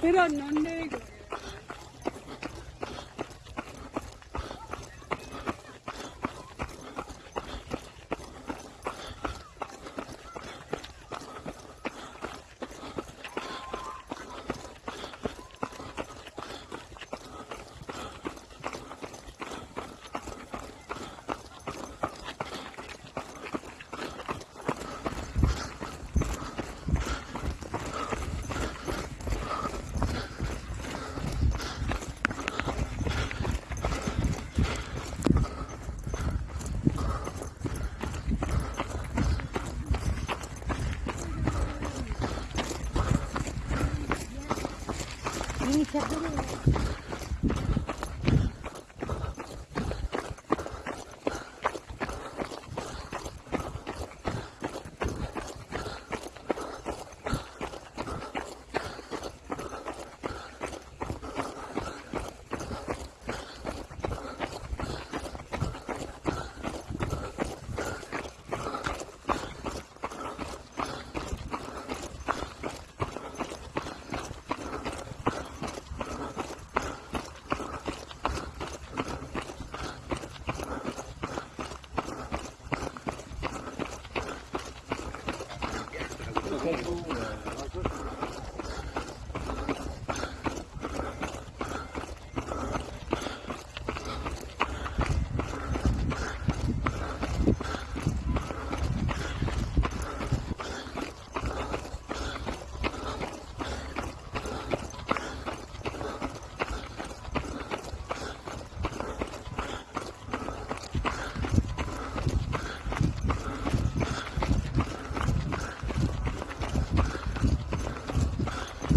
Però non deve correre. Inizia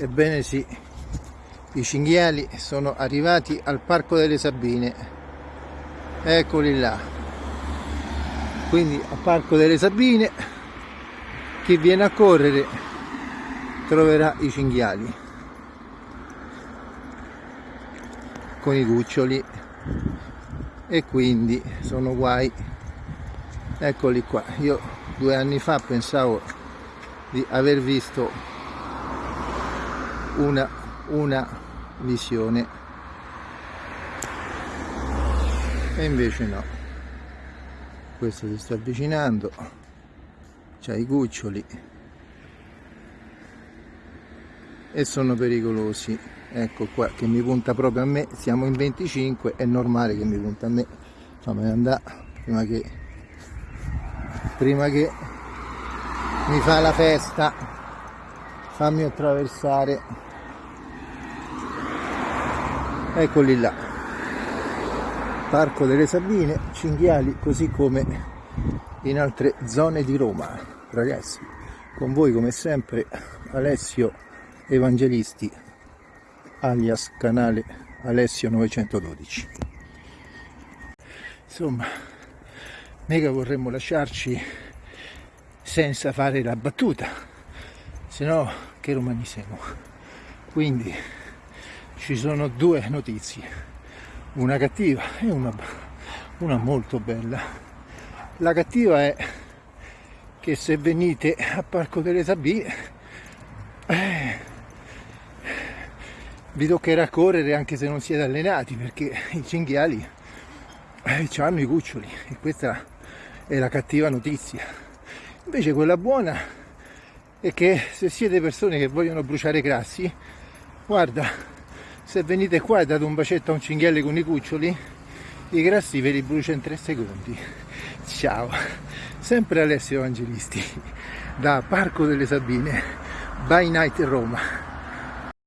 Ebbene sì, i cinghiali sono arrivati al Parco delle Sabine. Eccoli là. Quindi al Parco delle Sabine chi viene a correre troverà i cinghiali con i cuccioli e quindi sono guai. Eccoli qua. Io due anni fa pensavo di aver visto una, una visione e invece no. Questo si sta avvicinando. C'ha i cuccioli. E sono pericolosi. Ecco qua che mi punta proprio a me. Siamo in 25 è normale che mi punta a me. Fammi andare prima che prima che mi fa la festa. Fammi attraversare eccoli là. Parco delle Sabine, cinghiali così come in altre zone di Roma. Ragazzi con voi come sempre Alessio Evangelisti alias canale Alessio 912 insomma mega vorremmo lasciarci senza fare la battuta se no che romani siamo? Quindi ci sono due notizie, una cattiva e una, una molto bella. La cattiva è che se venite a Parco delle Sabine eh, vi toccherà correre anche se non siete allenati perché i cinghiali eh, hanno i cuccioli e questa è la cattiva notizia. Invece quella buona è che se siete persone che vogliono bruciare grassi, guarda, se venite qua e date un bacetto a un cinghiale con i cuccioli i grassi ve li brucia in 3 secondi. Ciao. Sempre Alessio Evangelisti da Parco delle Sabine by Night Roma